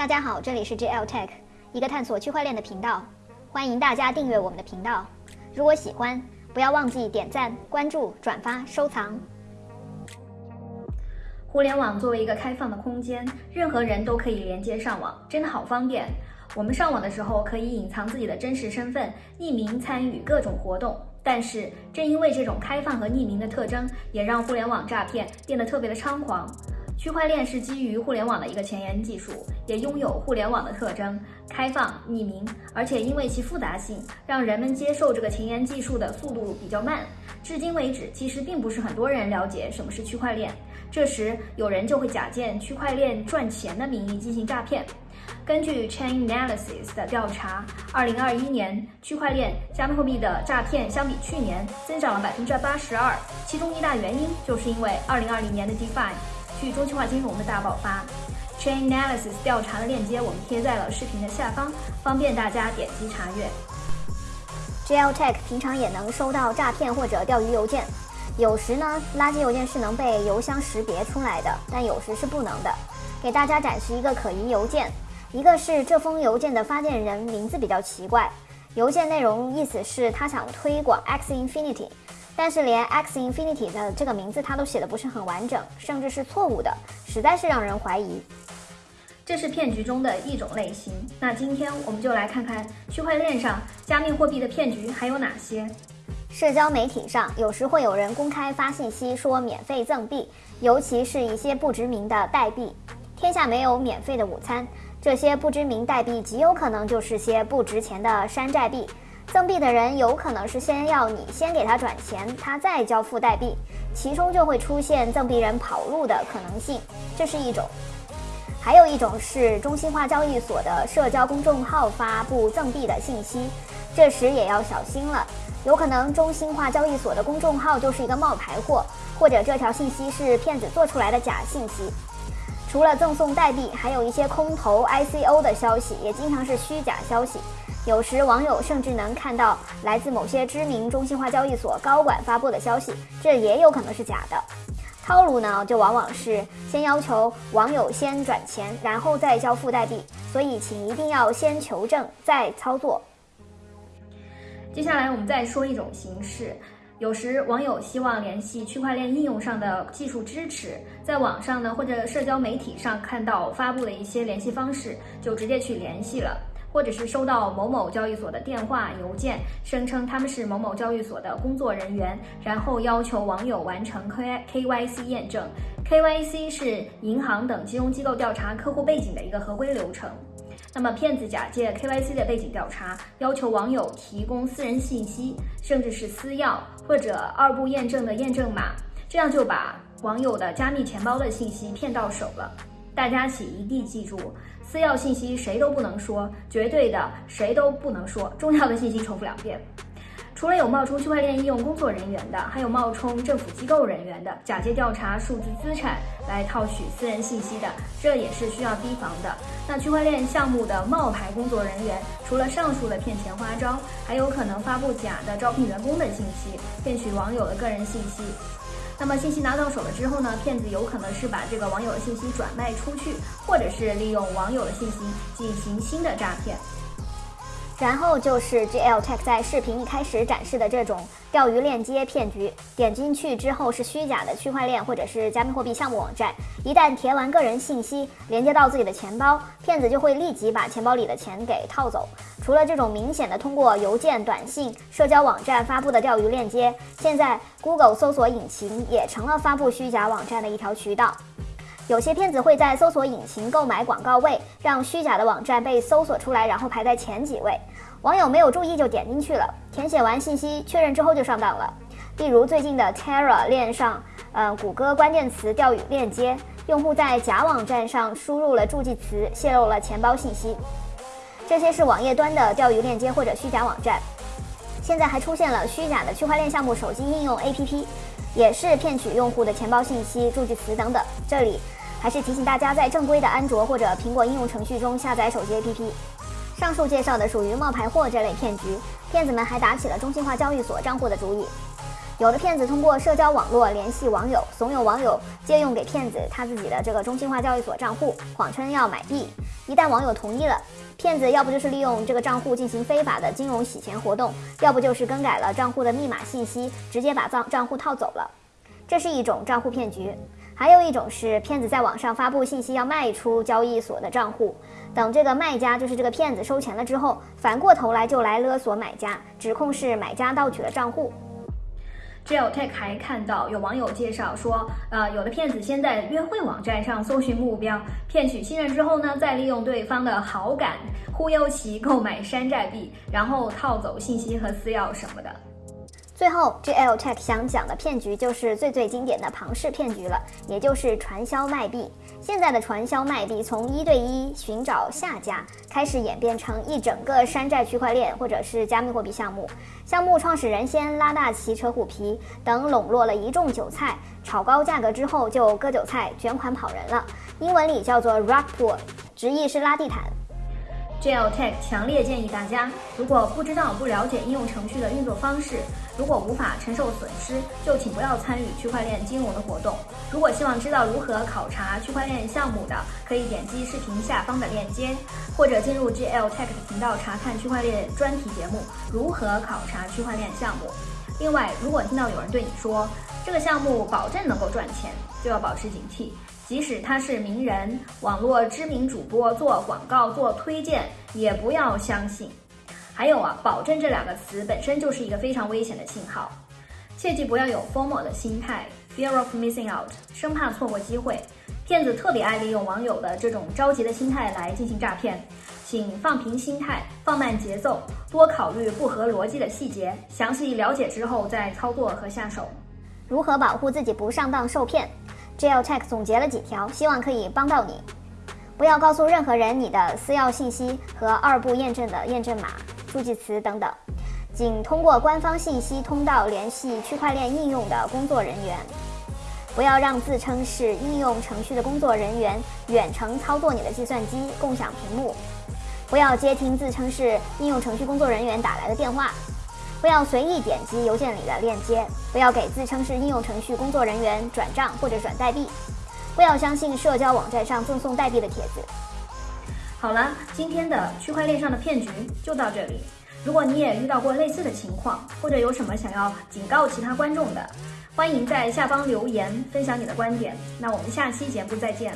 大家好，这里是 JL Tech，一个探索区块链的频道，欢迎大家订阅我们的频道。如果喜欢，不要忘记点赞、关注、转发、收藏。互联网作为一个开放的空间，任何人都可以连接上网，真的好方便。我们上网的时候可以隐藏自己的真实身份，匿名参与各种活动。但是正因为这种开放和匿名的特征，也让互联网诈骗变得特别的猖狂。区块链是基于互联网的一个前沿技术，也拥有互联网的特征：开放、匿名，而且因为其复杂性，让人们接受这个前沿技术的速度比较慢。至今为止，其实并不是很多人了解什么是区块链。这时，有人就会假借区块链赚钱的名义进行诈骗。根据 Chainalysis 的调查，二零二一年区块链加密货币的诈骗相比去年增长了百分之八十二，其中一大原因就是因为二零二零年的 DeFi。去中心化金融的大爆发，Chainalysis 调查的链接我们贴在了视频的下方，方便大家点击查阅。GL Tech 平常也能收到诈骗或者钓鱼邮件，有时呢，垃圾邮件是能被邮箱识别出来的，但有时是不能的。给大家展示一个可疑邮件，一个是这封邮件的发件人名字比较奇怪，邮件内容意思是他想推广 X Infinity。但是连 X Infinity 的这个名字它都写的不是很完整，甚至是错误的，实在是让人怀疑。这是骗局中的一种类型。那今天我们就来看看区块链上加密货币的骗局还有哪些。社交媒体上有时会有人公开发信息说免费赠币，尤其是一些不知名的代币。天下没有免费的午餐，这些不知名代币极有可能就是些不值钱的山寨币。赠币的人有可能是先要你先给他转钱，他再交付代币，其中就会出现赠币人跑路的可能性，这是一种。还有一种是中心化交易所的社交公众号发布赠币的信息，这时也要小心了，有可能中心化交易所的公众号就是一个冒牌货，或者这条信息是骗子做出来的假信息。除了赠送代币，还有一些空投 ICO 的消息，也经常是虚假消息。有时网友甚至能看到来自某些知名中心化交易所高管发布的消息，这也有可能是假的。套路呢，就往往是先要求网友先转钱，然后再交付代币，所以请一定要先求证再操作。接下来我们再说一种形式，有时网友希望联系区块链应用上的技术支持，在网上呢或者社交媒体上看到发布的一些联系方式，就直接去联系了。或者是收到某某交易所的电话、邮件，声称他们是某某交易所的工作人员，然后要求网友完成 K K Y C 验证。K Y C 是银行等金融机构调查客户背景的一个合规流程。那么骗子假借 K Y C 的背景调查，要求网友提供私人信息，甚至是私钥或者二步验证的验证码，这样就把网友的加密钱包的信息骗到手了。大家请一定记住。私钥信息谁都不能说，绝对的谁都不能说。重要的信息重复两遍。除了有冒充区块链应用工作人员的，还有冒充政府机构人员的，假借调查数字资产来套取私人信息的，这也是需要提防的。那区块链项目的冒牌工作人员，除了上述的骗钱花招，还有可能发布假的招聘员工的信息，骗取网友的个人信息。那么信息拿到手了之后呢，骗子有可能是把这个网友的信息转卖出去，或者是利用网友的信息进行新的诈骗。然后就是 GL Tech 在视频一开始展示的这种钓鱼链接骗局，点进去之后是虚假的区块链或者是加密货币项目网站，一旦填完个人信息，连接到自己的钱包，骗子就会立即把钱包里的钱给套走。除了这种明显的通过邮件、短信、社交网站发布的钓鱼链接，现在 Google 搜索引擎也成了发布虚假网站的一条渠道。有些骗子会在搜索引擎购买广告位，让虚假的网站被搜索出来，然后排在前几位。网友没有注意就点进去了，填写完信息确认之后就上当了。例如最近的 Terra 链上，呃，谷歌关键词钓鱼链接，用户在假网站上输入了助记词，泄露了钱包信息。这些是网页端的钓鱼链接或者虚假网站。现在还出现了虚假的区块链项目手机应用 APP，也是骗取用户的钱包信息、助记词等等。这里。还是提醒大家，在正规的安卓或者苹果应用程序中下载手机 APP。上述介绍的属于冒牌货这类骗局，骗子们还打起了中心化交易所账户的主意。有的骗子通过社交网络联系网友，怂恿网友借用给骗子他自己的这个中心化交易所账户，谎称要买币。一旦网友同意了，骗子要不就是利用这个账户进行非法的金融洗钱活动，要不就是更改了账户的密码信息，直接把账账户套走了。这是一种账户骗局。还有一种是骗子在网上发布信息要卖出交易所的账户，等这个卖家就是这个骗子收钱了之后，反过头来就来勒索买家，指控是买家盗取了账户。JLTech 还看到有网友介绍说，呃，有的骗子先在约会网站上搜寻目标，骗取信任之后呢，再利用对方的好感忽悠其购买山寨币，然后套走信息和私钥什么的。最后，GL Tech 想讲的骗局就是最最经典的庞氏骗局了，也就是传销卖币。现在的传销卖币从一对一寻找下家，开始演变成一整个山寨区块链或者是加密货币项目。项目创始人先拉大旗扯虎皮，等笼络了一众韭菜，炒高价格之后就割韭菜卷款跑人了。英文里叫做 Rug Pull，直译是拉地毯。GL Tech 强烈建议大家，如果不知道、不了解应用程序的运作方式，如果无法承受损失，就请不要参与区块链金融的活动。如果希望知道如何考察区块链项目的，可以点击视频下方的链接，或者进入 GL Tech 的频道查看区块链专题节目《如何考察区块链项目》。另外，如果听到有人对你说这个项目保证能够赚钱，就要保持警惕。即使他是名人、网络知名主播做广告、做推荐，也不要相信。还有啊，保证这两个词本身就是一个非常危险的信号，切记不要有 “formal” 的心态 （Fear of Missing Out），生怕错过机会。骗子特别爱利用网友的这种着急的心态来进行诈骗，请放平心态，放慢节奏，多考虑不合逻辑的细节，详细了解之后再操作和下手。如何保护自己不上当受骗？GL Tech 总结了几条，希望可以帮到你。不要告诉任何人你的私钥信息和二步验证的验证码、助记词等等，仅通过官方信息通道联系区块链应用的工作人员。不要让自称是应用程序的工作人员远程操作你的计算机、共享屏幕。不要接听自称是应用程序工作人员打来的电话。不要随意点击邮件里的链接，不要给自称是应用程序工作人员转账或者转代币，不要相信社交网站上赠送代币的帖子。好了，今天的区块链上的骗局就到这里。如果你也遇到过类似的情况，或者有什么想要警告其他观众的，欢迎在下方留言分享你的观点。那我们下期节目再见。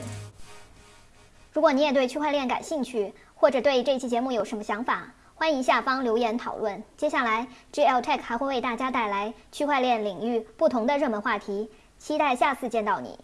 如果你也对区块链感兴趣，或者对这期节目有什么想法？欢迎下方留言讨论。接下来，GL Tech 还会为大家带来区块链领域不同的热门话题，期待下次见到你。